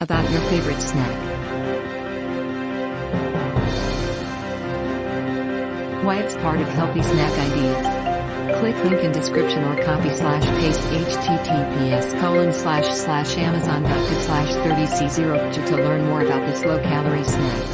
About your favorite snack. Why it's part of healthy snack ideas. Click link in description or copy slash paste https colon slash slash amazon.com slash 30c0 to learn more about this low calorie snack.